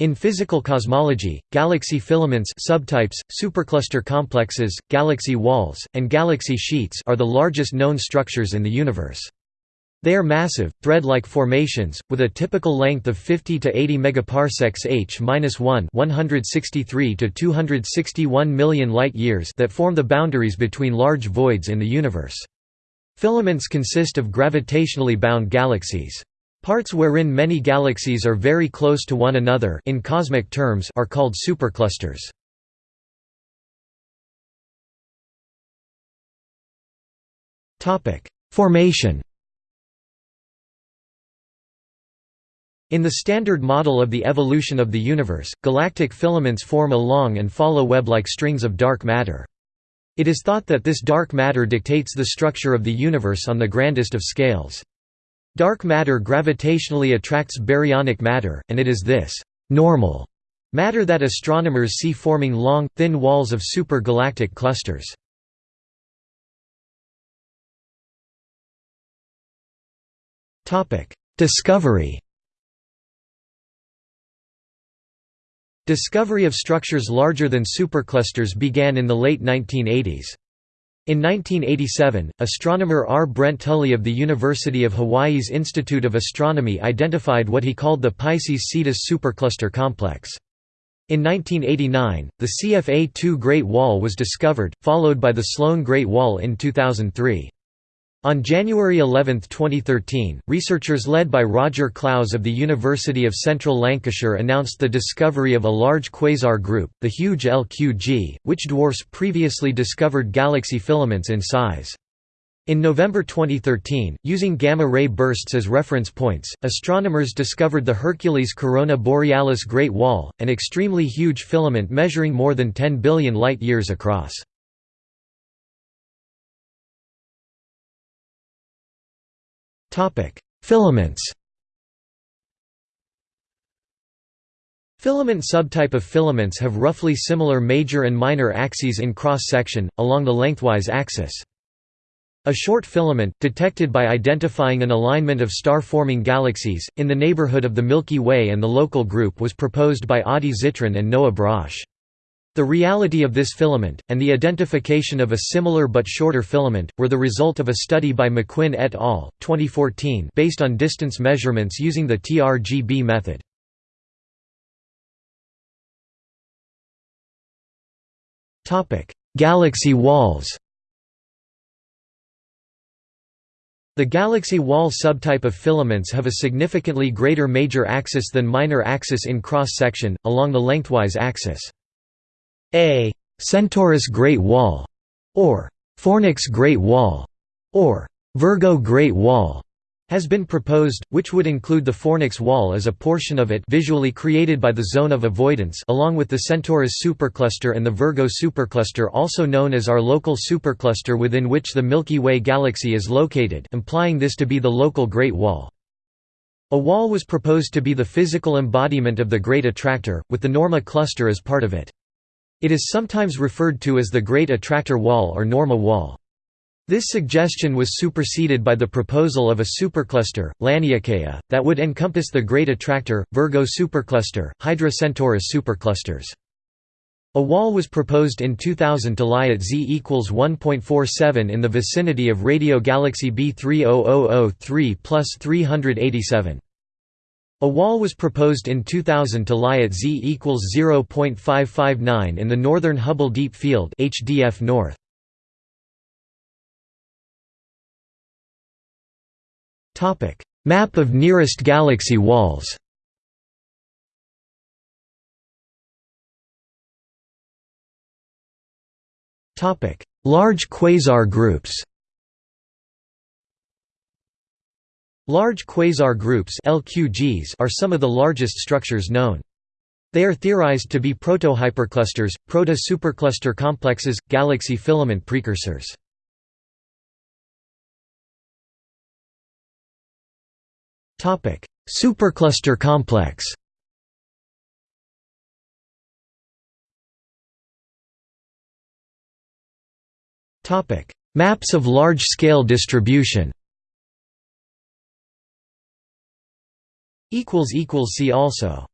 In physical cosmology, galaxy filaments subtypes, supercluster complexes, galaxy walls, and galaxy sheets are the largest known structures in the universe. They are massive, thread-like formations, with a typical length of 50 to 80 megaparsecs h-1 163 to 261 million light-years that form the boundaries between large voids in the universe. Filaments consist of gravitationally bound galaxies. Parts wherein many galaxies are very close to one another in cosmic terms are called superclusters. Formation In the Standard Model of the evolution of the universe, galactic filaments form a long and follow web-like strings of dark matter. It is thought that this dark matter dictates the structure of the universe on the grandest of scales. Dark matter gravitationally attracts baryonic matter, and it is this «normal» matter that astronomers see forming long, thin walls of super-galactic clusters. Discovery Discovery of structures larger than superclusters began in the late 1980s. In 1987, astronomer R. Brent Tully of the University of Hawaii's Institute of Astronomy identified what he called the Pisces-Cetus supercluster complex. In 1989, the CFA-2 Great Wall was discovered, followed by the Sloan Great Wall in 2003. On January 11, 2013, researchers led by Roger Clowes of the University of Central Lancashire announced the discovery of a large quasar group, the huge LQG, which dwarfs previously discovered galaxy filaments in size. In November 2013, using gamma-ray bursts as reference points, astronomers discovered the Hercules Corona Borealis Great Wall, an extremely huge filament measuring more than 10 billion light-years across. Filaments Filament subtype of filaments have roughly similar major and minor axes in cross-section, along the lengthwise axis. A short filament, detected by identifying an alignment of star-forming galaxies, in the neighborhood of the Milky Way and the local group was proposed by Adi Zitrin and Noah Brosh. The reality of this filament, and the identification of a similar but shorter filament, were the result of a study by McQuinn et al. 2014 based on distance measurements using the TRGB method. Galaxy walls The galaxy wall subtype of filaments have a significantly greater major axis than minor axis in cross-section, along the lengthwise axis. A Centaurus Great Wall, or Fornax Great Wall, or Virgo Great Wall, has been proposed, which would include the Fornax Wall as a portion of it visually created by the zone of avoidance along with the Centaurus supercluster and the Virgo supercluster also known as our local supercluster within which the Milky Way galaxy is located implying this to be the local Great Wall. A wall was proposed to be the physical embodiment of the Great Attractor, with the Norma cluster as part of it. It is sometimes referred to as the Great Attractor Wall or Norma Wall. This suggestion was superseded by the proposal of a supercluster, Laniakea, that would encompass the Great Attractor, Virgo supercluster, Hydra Centaurus superclusters. A wall was proposed in 2000 to lie at z equals 1.47 in the vicinity of radio galaxy B30003 plus 387. A wall was proposed in 2000 to lie at z equals 0.559 in the northern Hubble Deep Field HDF North. Topic: Map of nearest galaxy walls. Topic: Large quasar groups. Large quasar groups LQGs are some of the largest structures known. They are theorized to be proto-hyperclusters, proto-supercluster complexes, galaxy filament precursors. Supercluster complex Maps of large-scale distribution See also